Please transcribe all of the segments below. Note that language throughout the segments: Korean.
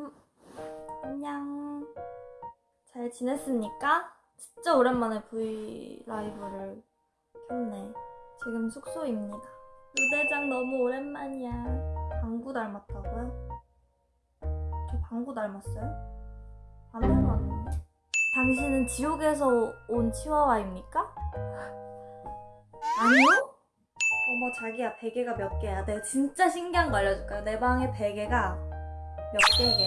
음, 안녕. 잘 지냈습니까? 진짜 오랜만에 브이 라이브를 켰네. 지금 숙소입니다. 루대장 너무 오랜만이야. 방구 닮았다고요? 저 방구 닮았어요? 안 닮았는데? 당신은 지옥에서 온 치와와입니까? 아니요? 어머 자기야 베개가 몇 개야? 내가 진짜 신기한 거 알려줄까요? 내 방에 베개가 몇 개게?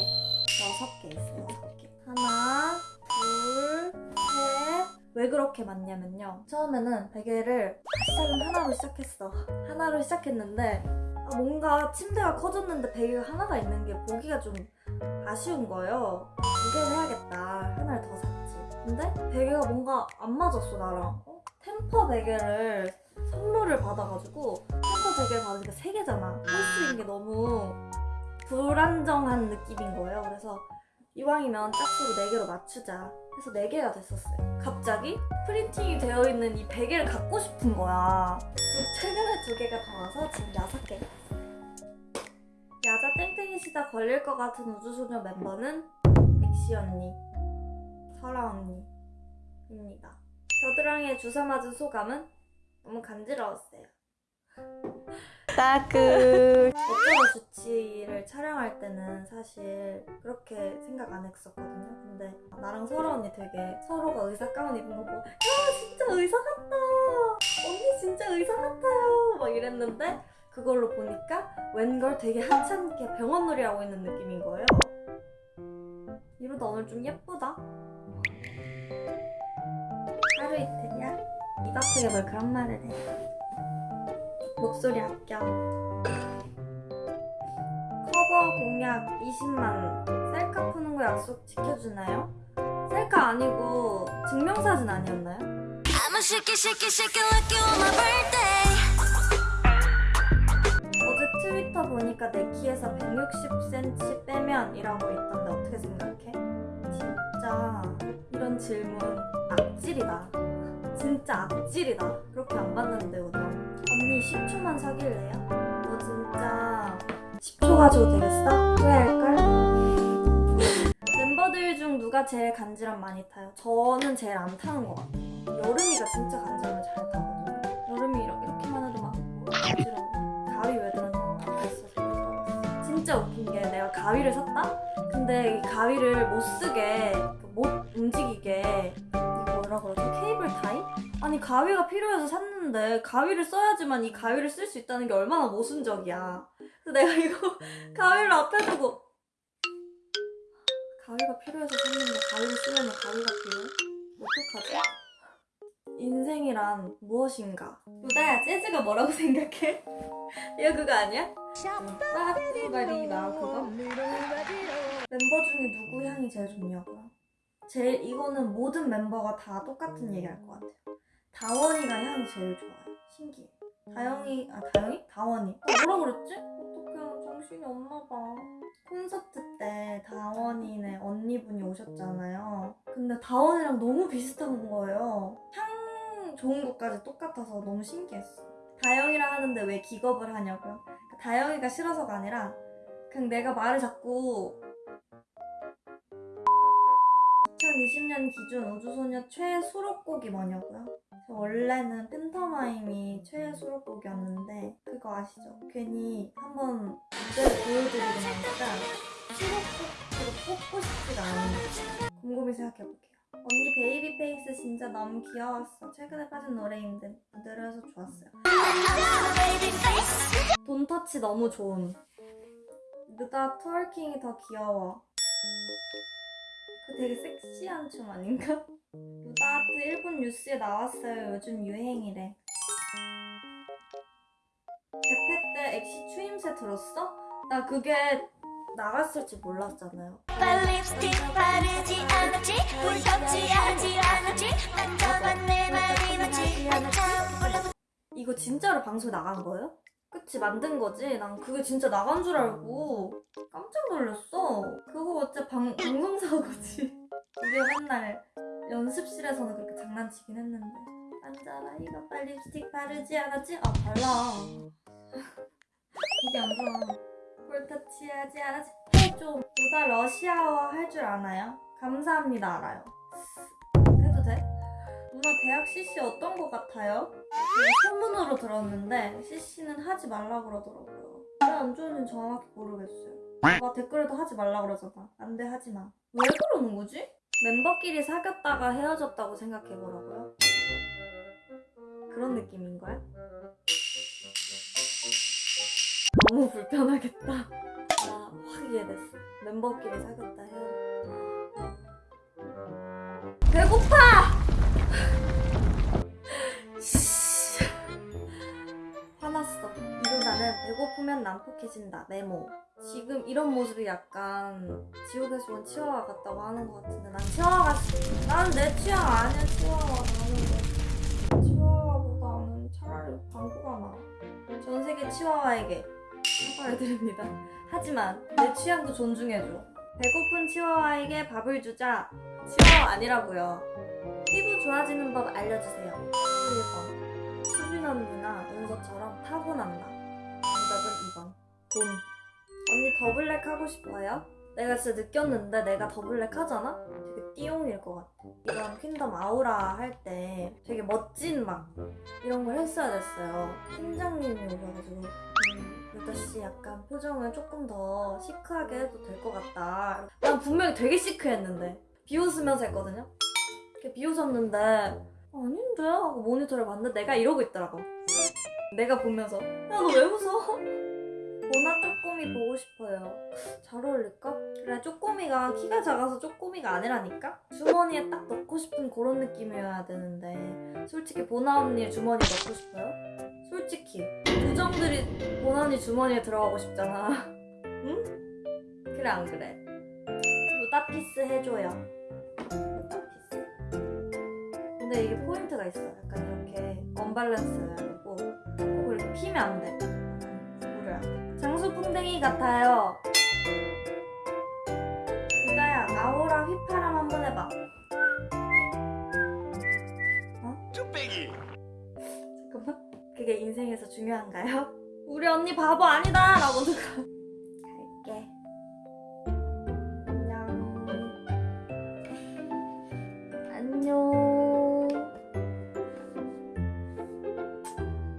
여섯 개 있어요. 여섯 개. 하나, 둘, 셋. 왜 그렇게 많냐면요. 처음에는 베개를 시작은 하나로 시작했어. 하나로 시작했는데 아, 뭔가 침대가 커졌는데 베개가 하나가 있는 게 보기가 좀 아쉬운 거예요. 두 개를 해야겠다. 하나를 더 샀지. 근데 베개가 뭔가 안 맞았어 나랑. 어? 템퍼 베개를 선물을 받아가지고 템퍼 베개를 받으니까 세 개잖아. 할 수 있는 게 불안정한 느낌인 거예요. 그래서 이왕이면 짝수로 4개로 맞추자 해서 4개가 됐었어요. 갑자기 프린팅이 되어 있는 이 베개를 갖고 싶은 거야. 그 최근에 두 개가 더 와서 지금 6개. 야자 땡땡이시다 걸릴 것 같은 우주소녀 멤버는 엑시 언니, 설아 언니입니다. 겨드랑이에 주사 맞은 소감은 너무 간지러웠어요. 따그 어쩌다 주치를 촬영할 때는 사실 그렇게 생각 안 했었거든요. 근데 나랑 설아 언니 되게 서로가 의사 가운 입은 거 보고 야 진짜 의사 같다. 언니 진짜 의사 같아요. 막 이랬는데 그걸로 보니까 웬걸 되게 한참게 병원 놀이 하고 있는 느낌인 거예요. 이러다 오늘 좀 예쁘다. 하루 이틀이야? 입 아프게 뭘 그런 말을 해. 목소리 합격. 커버 공약 20만. 셀카 푸는 거 약속 지켜주나요? 셀카 아니고 증명사진 아니었나요? 어제 트위터 보니까 내 키에서 160cm 빼면 이라고 있던데 어떻게 생각해? 진짜 이런 질문 악질이다. 진짜 악질이다. 그렇게 안 봤는 사귈래요? 너 진짜 10초 가지고 되겠어? 후회할걸? 멤버들 중 누가 제일 간지럼 많이 타요? 저는 제일 안 타는 것 같아요. 여름이가 진짜 간지럼을 잘 타거든요. 여름이 이렇게, 이렇게만 해도 막 간지러워. 가위 왜 들었냐? 그랬어. 진짜 웃긴 게 내가 가위를 샀다? 근데 이 가위를 못 쓰게, 그못 움직이게 가위가 필요해서 샀는데 가위를 써야지만 이 가위를 쓸 수 있다는 게 얼마나 모순적이야. 그래서 내가 이거 가위를 앞에 두고 가위가 필요해서 샀는데 가위를 쓰려면 가위가 필요해? 어떡하지? 인생이란 무엇인가? 루다야 재즈가 뭐라고 생각해? 이거 그거 아니야? 멤버 중에 누구 향이 제일 좋냐고요? 제일 이거는 모든 멤버가 다 똑같은 얘기 할 것 같아요. 다원이가 향이 제일 좋아요. 신기해. 다영이 아 다영이? 다원이. 어, 뭐라 그랬지? 어떡해 정신이 없나 봐. 콘서트 때 다원이네 언니분이 오셨잖아요. 근데 다원이랑 너무 비슷한 거예요. 향 좋은 것까지 똑같아서 너무 신기했어. 다영이라 하는데 왜 기겁을 하냐고요? 다영이가 싫어서가 아니라 그냥 내가 말을 자꾸 2020년 기준 우주소녀 최애 수록곡이 뭐냐고요? 저 원래는 팬터마임이 최애 수록곡이었는데 그거 아시죠? 괜히 한번 무대를 보여드리고 나니까 수록곡으로 뽑고 싶지가 않은 곰곰이 생각해볼게요. 언니 baby face 진짜 너무 귀여웠어. 최근에 빠진 노래인데 무대를 해서 좋았어요. 돈터치 너무 좋은. 누가 트월킹이 더 귀여워. 그 되게 섹시한 춤 아닌가? 루다아트 일본 뉴스에 나왔어요. 요즘 유행이래. 대패 때 엑시 추임새 들었어? 나 그게 나갔을지 몰랐잖아요. 립스틱 바르지 않았지 꿀떡지 하지 않았지 만져봤네 말이 맞지 한참 몰라 이거 진짜로 방송에 나간 거예요? 그치 만든 거지? 난 그게 진짜 나간 줄 알고 깜짝 놀랐어. 그거 어째 방, 방송사고지. 우리가 맨날 연습실에서는 그렇게 장난치긴 했는데. 앉아라 이거 빨리 립스틱 바르지 않았지? 아 발라. 이게 안 좋아. 볼터치 하지 않았지? 헤이 좀 누나 러시아어 할 줄 아나요? 감사합니다 알아요. 해도 돼? 누나 대학 CC 어떤 거 같아요? 네, 소문으로 들었는데 CC는 하지 말라 그러더라고요. 왜 안 좋은지 정확히 모르겠어요. 막 댓글에도 하지 말라 그러잖아. 안 돼 하지 마. 왜 그러는 거지? 멤버끼리 사귀었다가 헤어졌다고 생각해보라고요? 그런 느낌인 거야? 너무 불편하겠다. 나확 이해됐어. 멤버끼리 사귀었다 헤어졌다. 배고파! 배고프면 난폭해진다. 메모. 지금 이런 모습이 약간 지옥에서 온 치와와 같다고 하는 것 같은데 난 치와와가 난내 취향 아니야 치와와 나는 치와와보다는 차라리 방구가 나아. 전 세계 치와와에게 사과를 드립니다. 하지만 내 취향도 존중해줘. 배고픈 치와와에게 밥을 주자. 치와와 아니라고요. 피부 좋아지는 법 알려주세요. 1번. 수빈 언니나 은서처럼 타고난다. 2번. 돈. 언니 더블랙 하고 싶어요? 내가 진짜 느꼈는데 내가 더블랙 하잖아? 되게 띠용일 것 같아. 이런 퀸덤 아우라 할 때 되게 멋진 막 이런 걸 했어야 됐어요. 팀장님이 오셔가지고 음, 루다씨 약간 표정을 조금 더 시크하게 해도 될 것 같다. 난 분명히 되게 시크했는데 비웃으면서 했거든요. 이렇게 비웃었는데 아닌데 하고 모니터를 봤는데 내가 이러고 있더라고. 내가 보면서 야 너 왜 웃어? 쪼꼬미 보고 싶어요. 잘 어울릴까? 그래 쪼꼬미가 키가 작아서 쪼꼬미가 아니라니까? 주머니에 딱 넣고 싶은 그런 느낌이어야 되는데 솔직히 보나 언니 주머니에 넣고 싶어요? 솔직히 우정들이 보나 언니 주머니에 들어가고 싶잖아. 응? 그래 안 그래? 루다 peace 해줘요. 루다 peace. 근데 이게 포인트가 있어. 약간 이렇게 언밸런스여야 되고 꼭 이렇게 피면 안 돼. 장수풍뎅이 같아요. 루다야, 아오라 휘파람 한번 해봐. 쭈빼기 잠깐만. 그게 인생에서 중요한가요? 우리 언니 바보 아니다! 라고 누가.